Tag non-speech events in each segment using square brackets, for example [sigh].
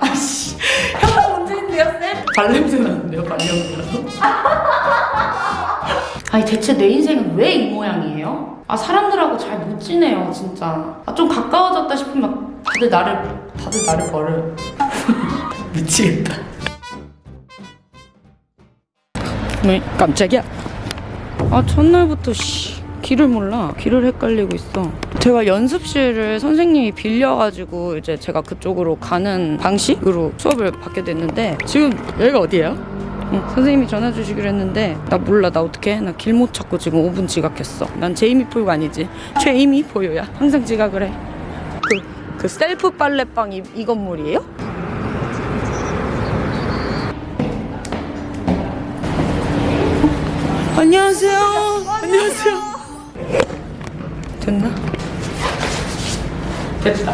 아씨 혀가 문제인데요 쌤? 발냄새 나는데요 발냄새라서 [laughs] 아니 대체 내 인생은 왜 이 모양이에요? 아 사람들하고 잘 못 지내요 진짜. 아, 좀 가까워졌다 싶으면 다들 나를 다들 나를 버려. [laughs] 미치겠다. 왜 깜짝이야. 아 첫날부터 씨 길을 몰라. 길을 헷갈리고 있어. 제가 연습실을 선생님이 빌려가지고 이제 제가 그쪽으로 가는 방식으로 수업을 받게 됐는데 지금 여기가 어디예요? 응, 선생님이 전화 주시기로 했는데 나 몰라. 나 어떡해? 나길 못 찾고 지금 5분 지각했어. 난 제이미 포유가 아니지. 최이미 포유야. 항상 지각을 해. 그, 그 셀프 빨래방 이, 이 건물이에요? 안녕하세요. 안녕하세요 됐나? 됐다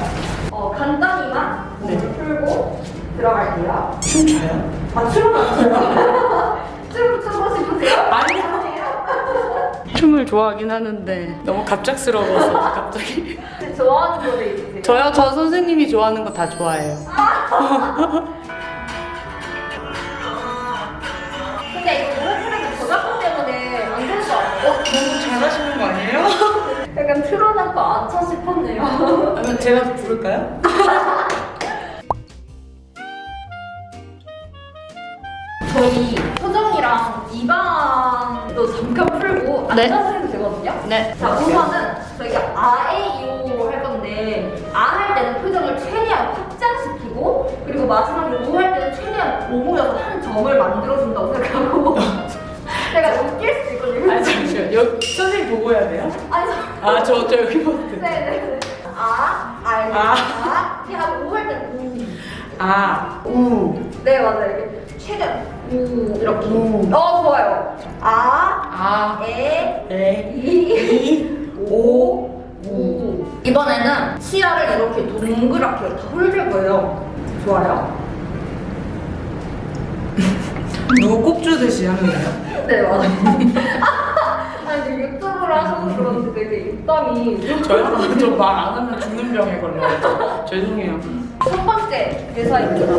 어, 간단히만 네. 몸을 풀고 들어갈게요. 춤춰요? 아, 춤은 안 춰요. [laughs] 춤 추고 싶으세요? 아니요. [laughs] 춤을 좋아하긴 하는데 너무 갑작스러워서 [laughs] 갑자기 좋아하는 노래 있으세요? 저요? 저 선생님이 좋아하는 거 다 좋아해요 제가 부를까요? [laughs] 저희 표정이랑 이방도 잠깐 풀고 네. 앉아서 해도 되거든요? 네 자, 우선은 저희가 아에이오 할 건데 아 할 때는 표정을 최대한 확장시키고 그리고 마지막에 오할 때는 최대한 오모여서 한 점을 만들어준다고 생각하고 [laughs] 제가 여기 선생님 보고 해야 돼요? 아니, 저- 아저 저 여기 보고 네네. 아, 알, 아. 아, 이렇게 하고 오할 때는 아, 우, 우. 네, 맞아요. 이렇게 최대한 우 이렇게. 우. 어, 좋아요. 아, 아, 에, 에, 이, 이, 오, 우. 이번에는 치아를 이렇게 동그랗게 다 훑을 거예요. 좋아요. [laughs] 누구 꼽주듯이 하는 거예요? 네, 맞아요. [laughs] 유튜브를 하셔서 그런지 되게 입담이. 저요? 저말안 하면 죽는 병에 걸려요. 죄송해요. 첫 번째 대사입니다.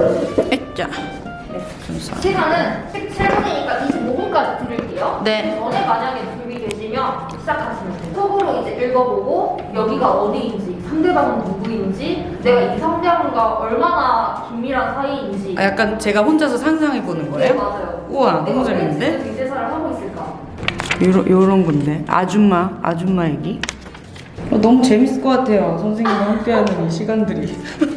액자. 감사합니다. 시간은 17분이니까 25분까지 드릴게요. 네. 전에 만약에 준비되시면 시작하시면 돼요. 속으로 이제 읽어보고 여기가 어디인지, 상대방은 누구인지, 내가 이 상대방과 얼마나 긴밀한 사이인지. 아, 약간 제가 혼자서 상상해 보는 네, 거예요? 맞아요. 우와, 너무 왜 재밌는데? 이 대사를 하고 있을까? 요런, 요런 건데. 아줌마, 아줌마 얘기. 어, 너무 재밌을 것 같아요. 선생님과 함께하는 이 시간들이. [laughs]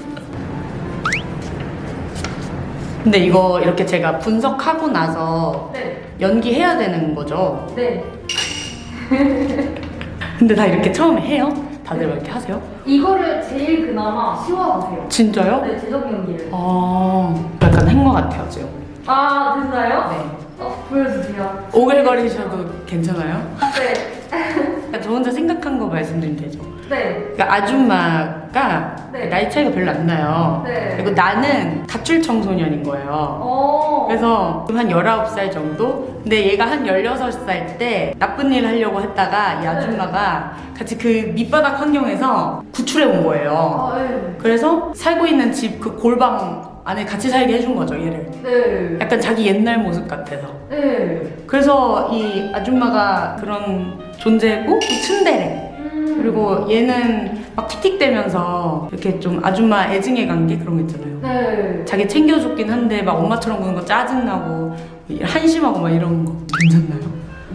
근데 이거 이렇게 제가 분석하고 나서 네. 연기해야 되는 거죠? 네. [laughs] 근데 다 이렇게 처음에 해요? 다들 막 이렇게 하세요? 이거를 제일 그나마 쉬워하세요. 진짜요? 네, 제적 연기를. 아, 약간 한 것 같아요, 지금. 아, 됐나요? 네. 어, 보여주세요. 오글거리셔도 괜찮아요? 네. 그러니까 저 혼자 생각한 거 말씀드리면 되죠. 네. 그러니까 아줌마가 네. 나이 차이가 별로 안 나요. 네. 그리고 나는 가출 청소년인 거예요. 어. 그래서 한 19살 정도? 근데 얘가 한 16살 때 나쁜 일 하려고 했다가 이 아줌마가 같이 그 밑바닥 환경에서 구출해 온 거예요. 아, 네. 그래서 살고 있는 집 그 골방 안에 같이 살게 해준 거죠, 얘를. 네. 약간 자기 옛날 모습 같아서. 네. 그래서 이 아줌마가 그런 존재고 또 츤데레. 음. 그리고 얘는 막 틱틱대면서 이렇게 좀 아줌마 애증의 관계 그런 거 있잖아요. 네. 자기 챙겨줬긴 한데 막 엄마처럼 구는 거 짜증나고 한심하고 막 이런 거 괜찮나요?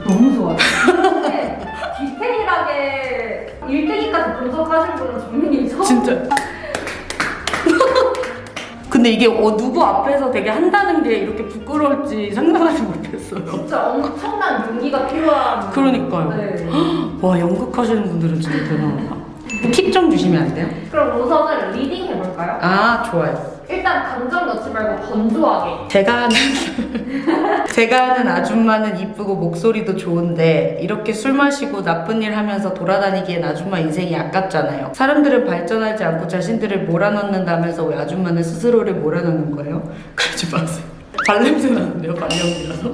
너무 좋아요. 근데 디테일하게 1등이까지 분석하신 분은 처음. 진짜. [laughs] 근데 이게 어, 누구 앞에서 되게 한다는 게 이렇게 부끄러울지 상상하지 못했어요. 진짜 엄청난 용기가 필요한. 그러니까요. 네. [gasps] 와 연극하시는 분들은 진짜 대단하다. 팁 좀 주시면 안 돼요? 그럼 우선은 reading 해볼까요? 아 좋아요. 일단 감정 넣지 말고 건조하게. 제가 아는 [laughs] 제가 아는 아줌마는 이쁘고 목소리도 좋은데 이렇게 술 마시고 나쁜 일 하면서 돌아다니기엔 아줌마 인생이 아깝잖아요. 사람들은 발전하지 않고 자신들을 몰아넣는다면서 왜 아줌마는 스스로를 몰아넣는 거예요? [laughs] 그러지 마세요. 발냄새 나는데요, 발냄새라서.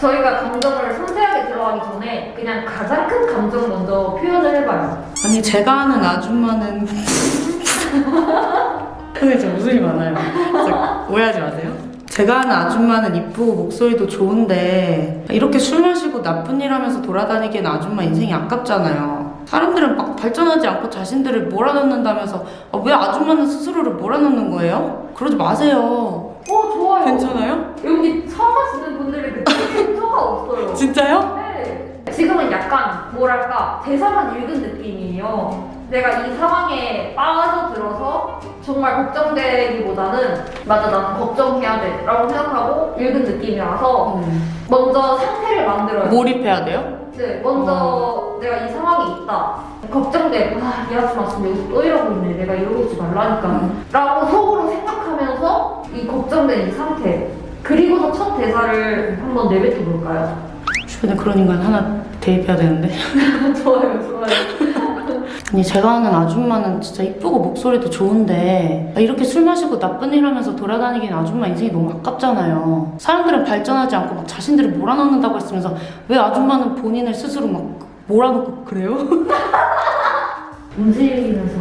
저희가 감정을 섬세하게 들어가기 전에 그냥 가장 큰 감정 먼저 표현을 해봐요. 아니 제가 아는 아줌마는 근데 저 웃음이 많아요. 진짜 오해하지 마세요. 제가 아는 아줌마는 이쁘고 목소리도 좋은데 이렇게 술 마시고 나쁜 일 하면서 돌아다니기엔 아줌마 인생이 아깝잖아요. 사람들은 막 발전하지 않고 자신들을 몰아넣는다면서 아, 왜 아줌마는 스스로를 몰아넣는 거예요? 그러지 마세요. 괜찮아요? 여기 처음 하시는 분들이 그렇게 없어요. 진짜요? 네. 지금은 약간 뭐랄까 대사만 읽은 느낌이에요. 내가 이 상황에 빠져들어서 정말 걱정되기보다는 맞아 나는 걱정해야 돼 라고 생각하고 읽은 느낌이라서 먼저 상태를 만들어요. 몰입해야 돼요? 네, 먼저 내가 이 상황에 있다. 걱정돼. 아, 이 아줌마 지금 여기서 또 이러고 있네. 내가 이러고 있지 말라니까. 음. 라고 속으로 생각하면서 이 걱정된 이 상태. 그리고서 첫 대사를 한번 내뱉어 볼까요? 주변에 그런 인간 하나 대입해야 되는데. [laughs] 좋아요, 좋아요. 아니 제가 아는 아줌마는 진짜 이쁘고 목소리도 좋은데 이렇게 술 마시고 나쁜 일 하면서 돌아다니기엔 아줌마 인생이 너무 아깝잖아요. 사람들은 발전하지 않고 막 자신들을 몰아넣는다고 했으면서 왜 아줌마는 본인을 스스로 막 몰아넣고 그래요? [laughs] 움직이면서.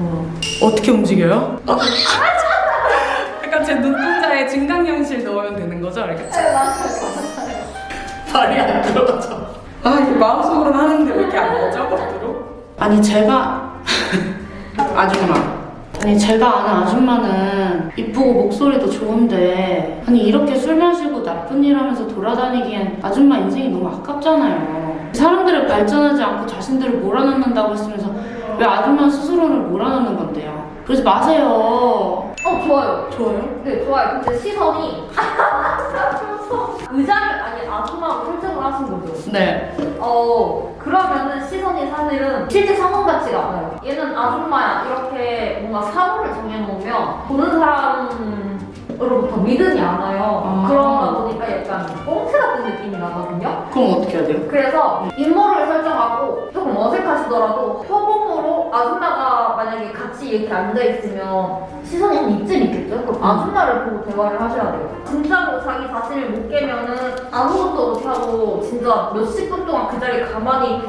어떻게 움직여요? [laughs] 약간 제 눈동자에 증강현실 넣으면 되는 거죠? 이렇게 말이 안 들어가죠. 아 이게 마음속으로는 하는데 왜 이렇게 안 나오죠? 겉으로? 아니 제가 [laughs] 아줌마 아니 제가 아는 아줌마는 이쁘고 목소리도 좋은데 아니 이렇게 술 마시고 나쁜 일 하면서 돌아다니기엔 아줌마 인생이 너무 아깝잖아요 사람들을 발전하지 않고 자신들을 몰아넣는다고 했으면서 왜 아줌마 스스로를 몰아넣는 건데요 그러지 마세요 어, 좋아요. 좋아요? 네, 좋아요. 근데 시선이. [laughs] [laughs] 의자를 아니 아줌마로 설정을 하신 거죠. 네 어 그러면은 시선이 사실은 실제 상황 같지가 않아요. 얘는 아줌마야 이렇게 뭔가 사고를 정해놓으면 보는 사람으로부터 믿음이 안 와요. 아. 그러다 보니까 약간 꽁트 같은 느낌이 나거든요. 그럼 어떻게 해야 돼요? 그래서 인물을 설정하고 조금 어색하시더라도 표범으로 아줌마가 만약에 같이 이렇게 앉아 있으면 시선이 한 이쯤 있겠죠? 그럼 아줌마를 보고 대화를 하셔야 돼요. 진짜로 자기 자신을 못 깨면은 아무것도 못하고 진짜 몇십 분 동안 그 자리에 가만히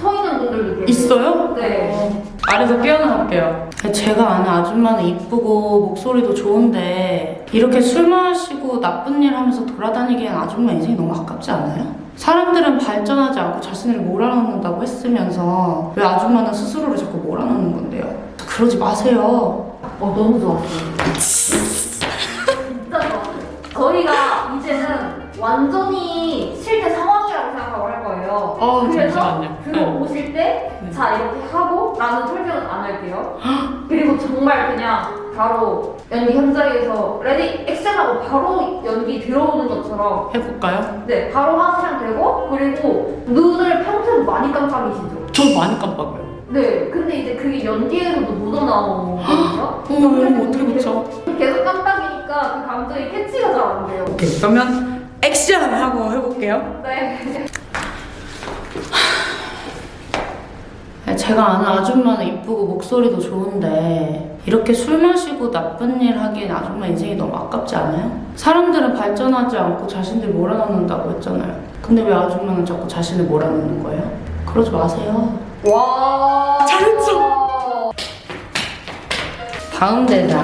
서 있는 분들도 계세요. 있어요? 네. 아래서 깨어나갈게요. 제가 아는 아줌마는 이쁘고 목소리도 좋은데 이렇게 술 마시고 나쁜 일 하면서 돌아다니기엔 아줌마 인생이 너무 아깝지 않아요? 사람들은 발전하지 않고 자신을 몰아넣는다고 했으면서 왜 아줌마는 스스로를 자꾸 몰아넣는 건데요? 그러지 마세요. 어, 너무 좋았어요. 진짜 좋았어요. 저희가 이제는 완전히 실제 상황이라고 생각하고 할 거예요. 어, 그래서 잠시만요. 들어오실 때, 네. 자, 이렇게 하고, 나는 설명은 안 할게요. 그리고 정말 그냥 바로 연기 현장에서 ready action 하고 바로 연기 들어오는 것처럼, 해볼까요? 네, 바로 하시면 되고, 그리고 눈을 평소에 많이 깜빡이시죠. 저 많이 깜빡해요. 네, 근데 이제 그게 연기에서도 묻어나오거든요. 어, 이거 어떻게 붙여? 계속 깜빡이니까 그 감정이 캐치가 잘 안 돼요. 오케이, 그러면 액션 하고 해볼게요. [sighs] 네. 제가 아는 아줌마는 이쁘고 목소리도 좋은데 이렇게 술 마시고 나쁜 일 하기엔 아줌마 인생이 너무 아깝지 않아요? 사람들은 발전하지 않고 자신들 몰아넣는다고 했잖아요. 근데 왜 아줌마는 자꾸 자신을 몰아넣는 거예요? 그러지 마세요. 와. 잘했어. 다음 대사.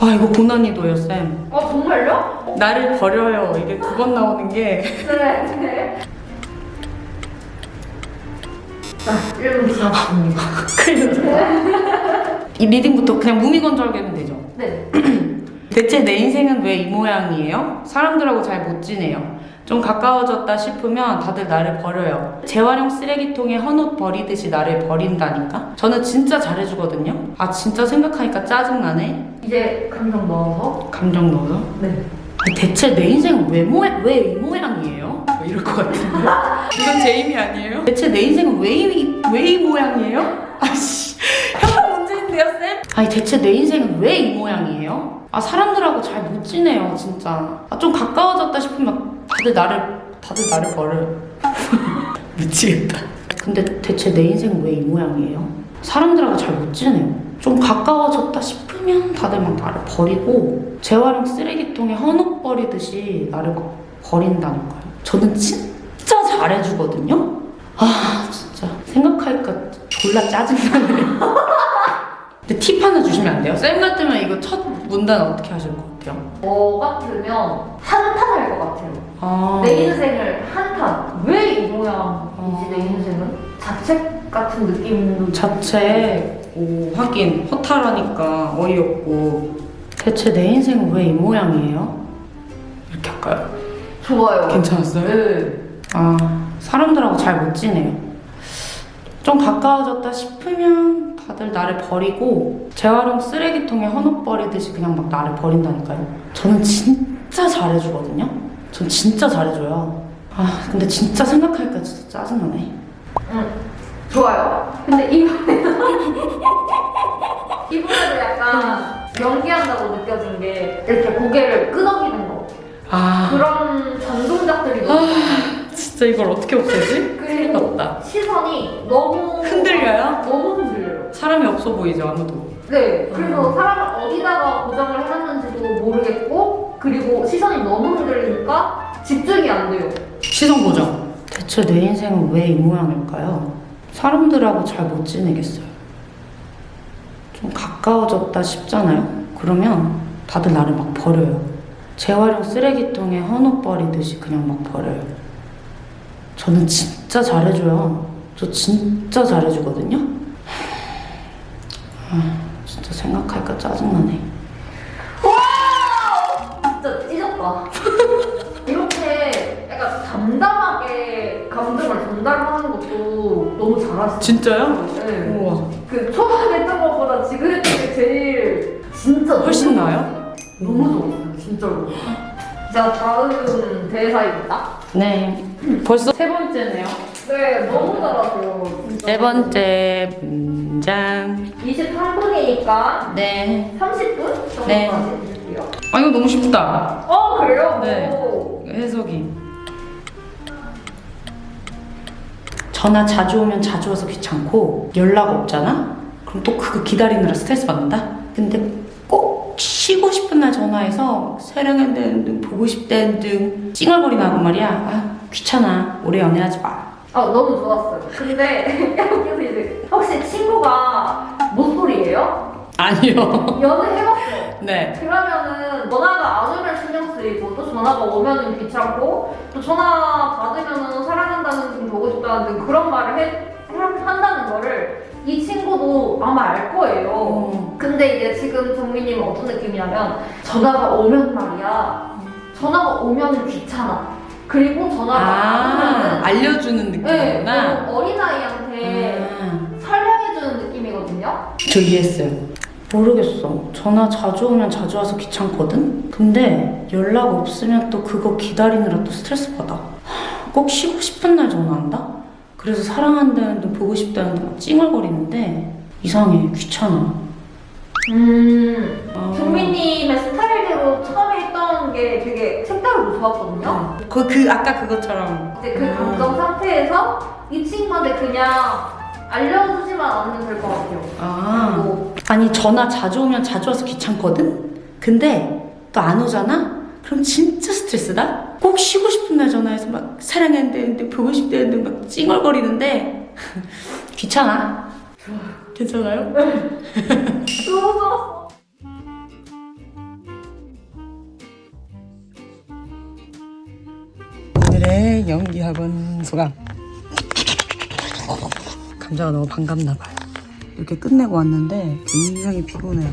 아 이거 고난이도예요 쌤. 아 정말요? 나를 버려요. 이게 두 번 나오는 게 네. 네. 자, 1분 지났습니다. 큰일 났다. 이 리딩부터 그냥 무미건조하게 하면 되죠. 네. [clears throat] 대체 내 인생은 왜 이 모양이에요? 사람들하고 잘 못 지내요. 좀 가까워졌다 싶으면 다들 나를 버려요. 재활용 쓰레기통에 헌옷 버리듯이 나를 버린다니까? 저는 진짜 잘해주거든요? 아, 진짜 생각하니까 짜증나네? 이제 감정 넣어서. 감정 넣어서? 네. 대체 내 인생은 왜, 모양, 왜이 모양이에요? 뭐 이럴 것 같은데. 이건 제 힘이 아니에요? 대체 내 인생은 왜 이, 왜 이 모양이에요? 아씨, 현장 문제인데요, 쌤? 아니, 대체 내 인생은 왜 이 모양이에요? 아, 사람들하고 잘 못 지내요, 진짜. 아, 좀 가까워졌다 싶으면 다들 나를, 다들 나를 버려요. [laughs] 미치겠다. 근데 대체 내 인생은 왜이 모양이에요? 사람들하고 잘 못 지내요. 좀 가까워졌다 싶으면 다들 막 나를 버리고 재활용 쓰레기통에 헌옷 버리듯이 나를 막 버린다니까요. 저는 진짜 잘해주거든요. 아 진짜 생각하니까 졸라 짜증나네. [laughs] 근데 팁 하나 주시면 안 돼요? 쌤 같으면 이거 첫 문단 어떻게 하실 것 같아요? 저 같으면 한탄 할 것 같아요. 아, 내 인생을 한탄. 왜 이 모양이지 어. 내 인생은? 자책 같은 느낌도 자책 오, 하긴 허탈하니까 어이없고 대체 내 인생은 왜 이 모양이에요? 이렇게 할까요? 좋아요. 괜찮았어요? 네. 아 사람들하고 잘 못 지내요. 좀 가까워졌다 싶으면 다들 나를 버리고 재활용 쓰레기통에 헌옷 버리듯이 그냥 막 나를 버린다니까요. 저는 진짜 잘해주거든요. 전 진짜 잘해줘요. 아 근데 진짜 생각하니까 진짜 짜증나네. 응. 좋아요. 근데 이번에도 [laughs] 약간 연기한다고 느껴진 게 이렇게 고개를 끄덕이는 거. 아 그런 전동작들이 너무 많아요. 진짜 이걸 어떻게 없애지? 큰일 났다. 시선이 너무 흔들려요? 너무 흔들려요. 사람이 없어 보이죠 아무도. 네, 그래서 음. 사람을 어디다가 고정을 해놨는지도 모르겠고 그리고 시선이 너무 흔들리니까 집중이 안 돼요. 시선 고정. 대체 내 인생은 왜 이 모양일까요? 사람들하고 잘 못 지내겠어요. 좀 가까워졌다 싶잖아요? 그러면 다들 나를 막 버려요. 재활용 쓰레기통에 헌옷 버리듯이 그냥 막 버려요. 저는 진짜 잘해줘요. 저 진짜 잘해주거든요? 아, 진짜 생각하니까 짜증나네. 진짜 찢었다. [laughs] 이렇게 약간 담담하게 감정을 전달하는 것도 너무 잘하시죠. 진짜요? 네. 우와. 그 초반에 했던 것보다 지금 했던 게 제일 진짜 훨씬 너무 나아요? 너무 좋았어요, 진짜로. [gasps] 자, 다음 대사입니다. 네. 벌써 세 번째네요. 네, 너무 잘하세요. 진짜. 세 번째 문장. 23분이니까 네. 30분 정도까지 네. 해줄게요. 아 이거 너무 쉽다. 어, 그래요? 네. 오. 해석이. 전화 자주 오면 자주 와서 귀찮고 연락 없잖아? 그럼 또 그거 기다리느라 스트레스 받는다? 근데 꼭 쉬고 싶은 날 전화해서 사랑한다는 등 보고 싶다는 등 찡얼거리나고 말이야. 아 귀찮아. 오래 연애하지 마. 아, 너무 좋았어요. 근데 [laughs] 여기서 이제 혹시 친구가 모쏠이에요? 아니요. 연애해봤어요. 네. 그러면은 전화가 안 오면 신경 쓰이고 또 전화가 오면은 귀찮고 또 전화 받으면은 사랑한다는 등 보고 싶다는 등 그런 말을 해, 해- 한다는 거를 이 친구도 아마 알 거예요. 어. 근데 이제 지금 정민님은 어떤 느낌이냐면 전화가 오면 말이야 전화가 오면은 귀찮아. 그리고 전화가 안아 알려주는 네, 느낌이구나. 너무 어린아이한테 아. 설명해주는 느낌이거든요. 저 이해했어요. 모르겠어. 전화 자주 오면 자주 와서 귀찮거든? 근데 연락 없으면 또 그거 기다리느라 또 스트레스 받아. 하, 꼭 쉬고 싶은 날 전화한다? 그래서 사랑한다는 둥 보고 싶다는 둥 찡얼거리는데 이상해. 귀찮아. 음, 아. 정민님의 스타일대로 처음에 게 되게 색다르고 좋았거든요. 그, 그 아까 그것처럼 이제 그 감정 상태에서 이 친구한테 그냥 알려주지만 않으면 될 것 같아요. 아 그리고 아니 전화 자주 오면 자주 와서 귀찮거든? 근데 또 안 오잖아? 그럼 진짜 스트레스다? 꼭 쉬고 싶은 날 전화해서 막 사랑한다는데 보고 싶다는데 막 찡얼거리는데 [laughs] 귀찮아 괜찮아요? [laughs] 너무 좋았어. 오늘의 연기 학원 소감. 감자가 너무 반갑나 봐요. 이렇게 끝내고 왔는데 굉장히 피곤해요.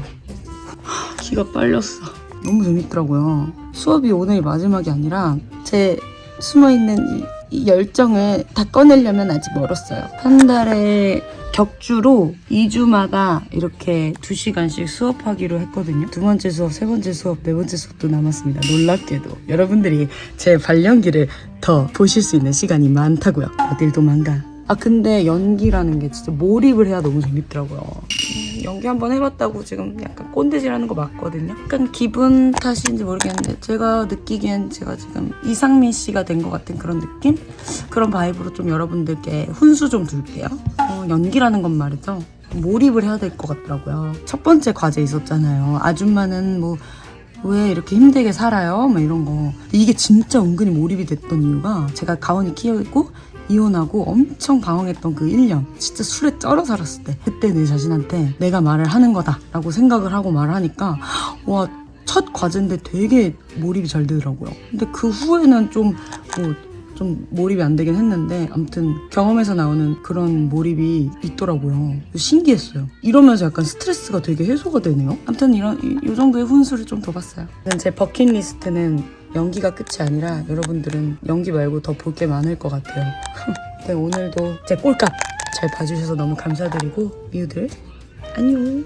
키가 빨렸어. 너무 재밌더라고요. 수업이 오늘이 마지막이 아니라 제 숨어있는 이, 이 열정을 다 꺼내려면 아직 멀었어요 한 달에 격주로 2주마다 이렇게 2시간씩 수업하기로 했거든요. 두 번째 수업, 세 번째 수업, 네 번째 수업도 남았습니다. 놀랍게도. 여러분들이 제 발연기를 더 보실 수 있는 시간이 많다고요. 어딜 도망가. 아 근데 연기라는 게 진짜 몰입을 해야 너무 재밌더라고요. 음, 연기 한번 해봤다고 지금 약간 꼰대질하는 거 맞거든요. 약간 기분 탓인지 모르겠는데 제가 느끼기엔 제가 지금 이상민 씨가 된 것 같은 그런 느낌? 그런 바이브로 좀 여러분들께 훈수 좀 둘게요. 어, 연기라는 건 말이죠. 몰입을 해야 될 것 같더라고요. 첫 번째 과제 있었잖아요. 아줌마는 뭐왜 이렇게 힘들게 살아요? 막 이런 거. 이게 진짜 은근히 몰입이 됐던 이유가 제가 가온이 키우고 이혼하고 엄청 방황했던 그 1년 진짜 술에 쩔어 살았을 때 그때 내 자신한테 내가 말을 하는 거다 라고 생각을 하고 말하니까 와 첫 과제인데 되게 몰입이 잘 되더라고요. 근데 그 후에는 좀 뭐, 좀 몰입이 안 되긴 했는데 아무튼 경험에서 나오는 그런 몰입이 있더라고요. 신기했어요. 이러면서 약간 스트레스가 되게 해소가 되네요. 아무튼 이런 이, 이 정도의 훈수를 좀더 봤어요. 제 버킷리스트는 연기가 끝이 아니라 여러분들은 연기 말고 더 볼 게 많을 것 같아요. [laughs] 네, 오늘도 제 꼴값 잘 봐주셔서 너무 감사드리고 미우들 안녕.